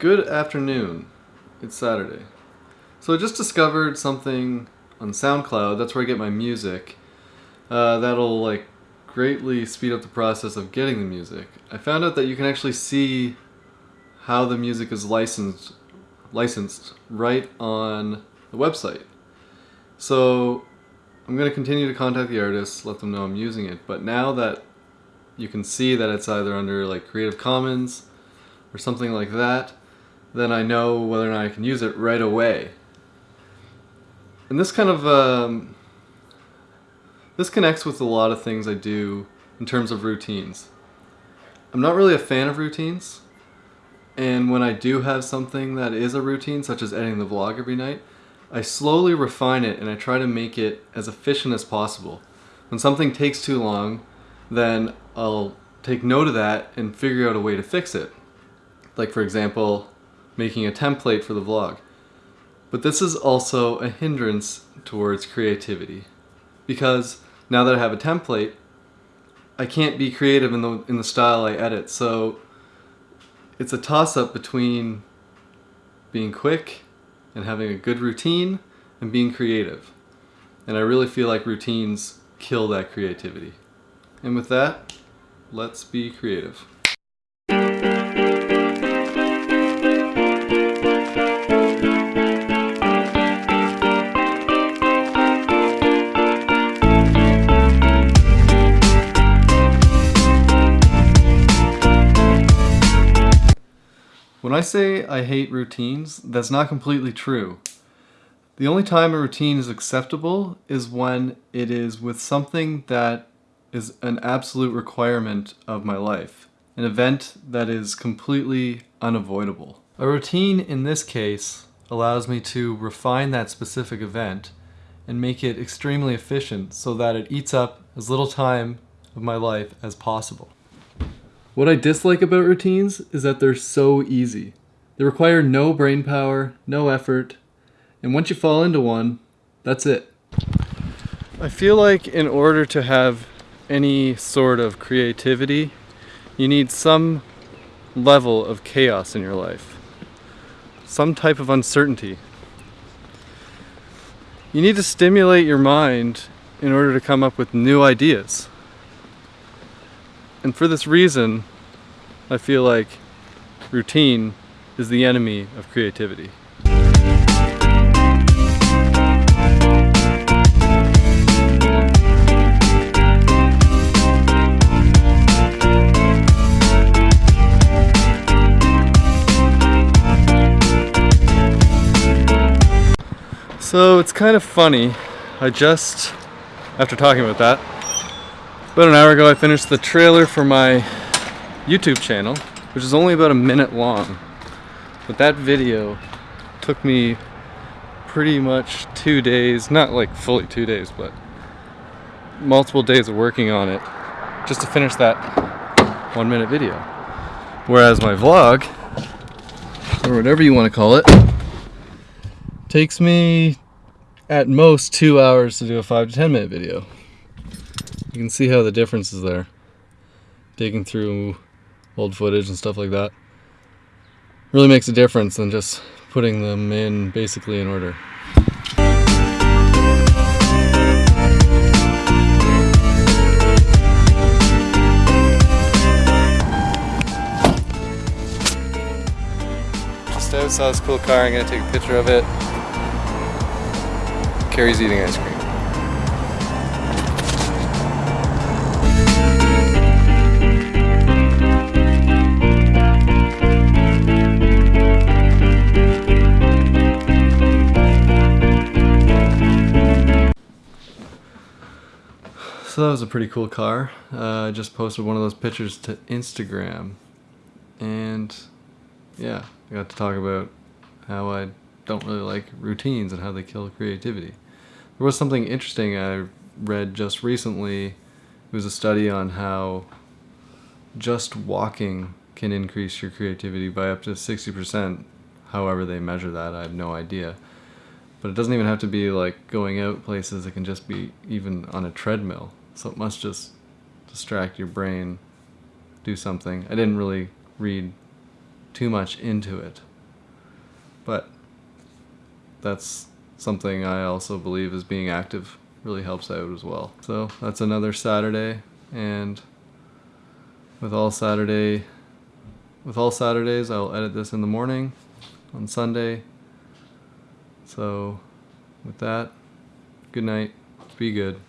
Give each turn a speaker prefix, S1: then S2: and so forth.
S1: Good afternoon. It's Saturday. So I just discovered something on SoundCloud. That's where I get my music. Uh, that'll like greatly speed up the process of getting the music. I found out that you can actually see how the music is licensed licensed right on the website. So I'm going to continue to contact the artists, let them know I'm using it. But now that you can see that it's either under like Creative Commons or something like that, then I know whether or not I can use it right away. And this kind of um, this connects with a lot of things I do in terms of routines. I'm not really a fan of routines, and when I do have something that is a routine, such as editing the vlog every night, I slowly refine it and I try to make it as efficient as possible. When something takes too long, then I'll take note of that and figure out a way to fix it. Like for example, making a template for the vlog. But this is also a hindrance towards creativity because now that I have a template, I can't be creative in the in the style I edit. So it's a toss up between being quick and having a good routine and being creative. And I really feel like routines kill that creativity. And with that, let's be creative. When I say I hate routines, that's not completely true. The only time a routine is acceptable is when it is with something that is an absolute requirement of my life, an event that is completely unavoidable. A routine in this case allows me to refine that specific event and make it extremely efficient so that it eats up as little time of my life as possible. What I dislike about routines is that they're so easy. They require no brain power, no effort, and once you fall into one, that's it. I feel like in order to have any sort of creativity, you need some level of chaos in your life. Some type of uncertainty. You need to stimulate your mind in order to come up with new ideas. And for this reason, I feel like routine is the enemy of creativity. So it's kind of funny, I just, after talking about that, about an hour ago I finished the trailer for my YouTube channel, which is only about a minute long. But that video took me pretty much two days, not like fully two days, but multiple days of working on it just to finish that one minute video. Whereas my vlog, or whatever you want to call it, takes me at most two hours to do a five to ten minute video. You can see how the difference is there. Digging through old footage and stuff like that. Really makes a difference than just putting them in basically in order. Just saw this cool car, I'm gonna take a picture of it. Carrie's eating ice cream. So that was a pretty cool car. Uh, I just posted one of those pictures to Instagram. And yeah, I got to talk about how I don't really like routines and how they kill creativity. There was something interesting I read just recently. It was a study on how just walking can increase your creativity by up to 60%. However they measure that, I have no idea. But it doesn't even have to be like going out places, it can just be even on a treadmill. So it must just distract your brain, do something. I didn't really read too much into it. But that's something I also believe is being active really helps out as well. So that's another Saturday and with all Saturday with all Saturdays I'll edit this in the morning on Sunday. So with that, good night. Be good.